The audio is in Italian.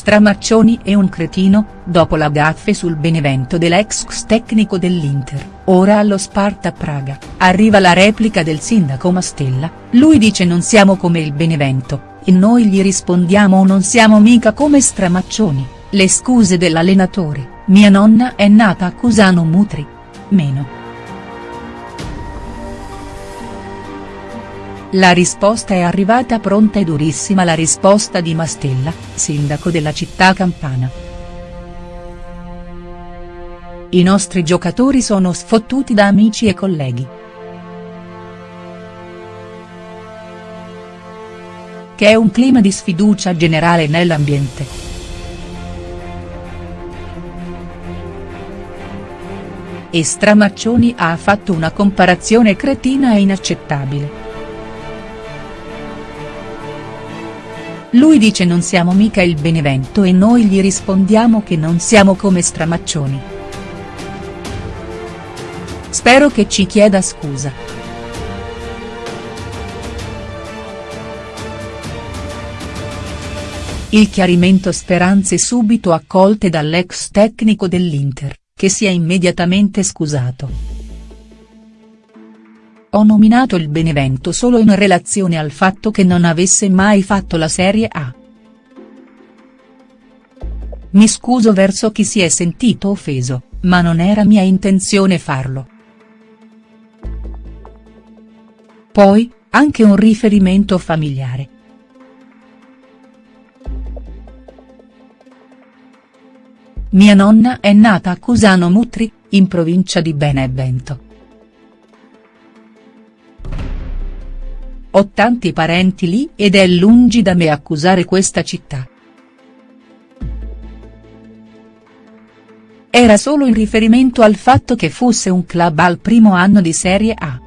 Stramaccioni è un cretino, dopo la gaffe sul Benevento dell'ex tecnico dell'Inter, ora allo Sparta Praga, arriva la replica del sindaco Mastella, lui dice non siamo come il Benevento, e noi gli rispondiamo non siamo mica come Stramaccioni, le scuse dell'allenatore, mia nonna è nata a Cusano Mutri. Meno. La risposta è arrivata pronta e durissima la risposta di Mastella, sindaco della città campana. I nostri giocatori sono sfottuti da amici e colleghi. Che è un clima di sfiducia generale nell'ambiente. E Stramaccioni ha fatto una comparazione cretina e inaccettabile. Lui dice non siamo mica il Benevento e noi gli rispondiamo che non siamo come Stramaccioni. Spero che ci chieda scusa. Il chiarimento speranze subito accolte dall'ex tecnico dell'Inter, che si è immediatamente scusato. Ho nominato il Benevento solo in relazione al fatto che non avesse mai fatto la Serie A. Mi scuso verso chi si è sentito offeso, ma non era mia intenzione farlo. Poi, anche un riferimento familiare. Mia nonna è nata a Cusano Mutri, in provincia di Benevento. Ho tanti parenti lì ed è lungi da me accusare questa città. Era solo in riferimento al fatto che fosse un club al primo anno di Serie A.